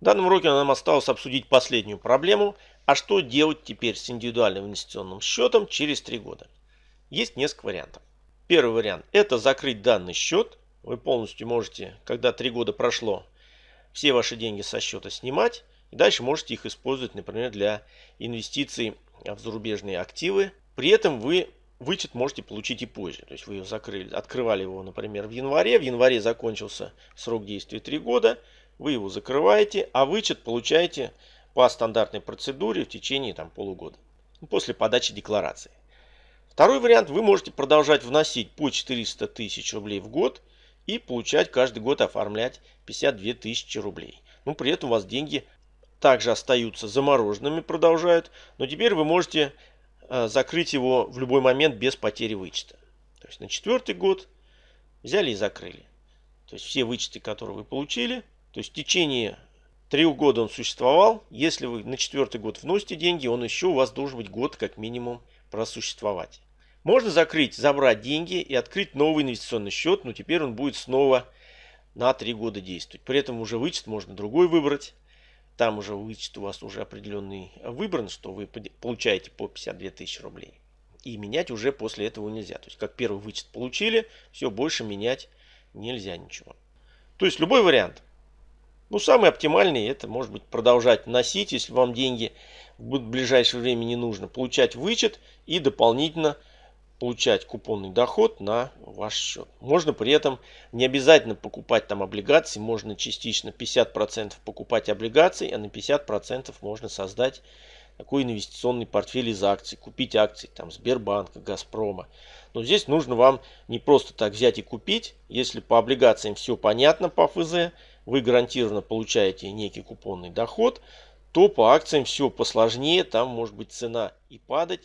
В данном уроке нам осталось обсудить последнюю проблему, а что делать теперь с индивидуальным инвестиционным счетом через 3 года. Есть несколько вариантов. Первый вариант – это закрыть данный счет. Вы полностью можете, когда 3 года прошло, все ваши деньги со счета снимать. И дальше можете их использовать, например, для инвестиций в зарубежные активы. При этом вы вычет можете получить и позже. То есть вы его закрыли, открывали его, например, в январе. В январе закончился срок действия 3 года. Вы его закрываете, а вычет получаете по стандартной процедуре в течение там, полугода. После подачи декларации. Второй вариант. Вы можете продолжать вносить по 400 тысяч рублей в год и получать каждый год оформлять 52 тысячи рублей. Ну, при этом у вас деньги также остаются замороженными, продолжают. Но теперь вы можете э, закрыть его в любой момент без потери вычета. То есть на четвертый год взяли и закрыли. То есть все вычеты, которые вы получили, то есть в течение трех года он существовал. Если вы на четвертый год вносите деньги, он еще у вас должен быть год как минимум просуществовать. Можно закрыть, забрать деньги и открыть новый инвестиционный счет, но теперь он будет снова на три года действовать. При этом уже вычет можно другой выбрать. Там уже вычет у вас уже определенный выбран, что вы получаете по 52 тысячи рублей. И менять уже после этого нельзя. То есть как первый вычет получили, все, больше менять нельзя ничего. То есть любой вариант. Ну, самый оптимальный это может быть продолжать носить, если вам деньги в ближайшее время не нужно, получать вычет и дополнительно получать купонный доход на ваш счет. Можно при этом не обязательно покупать там облигации, можно частично 50% покупать облигаций, а на 50% можно создать такой инвестиционный портфель из акций, купить акции там Сбербанка, Газпрома. Но здесь нужно вам не просто так взять и купить, если по облигациям все понятно по ФЗ, вы гарантированно получаете некий купонный доход, то по акциям все посложнее, там может быть цена и падать.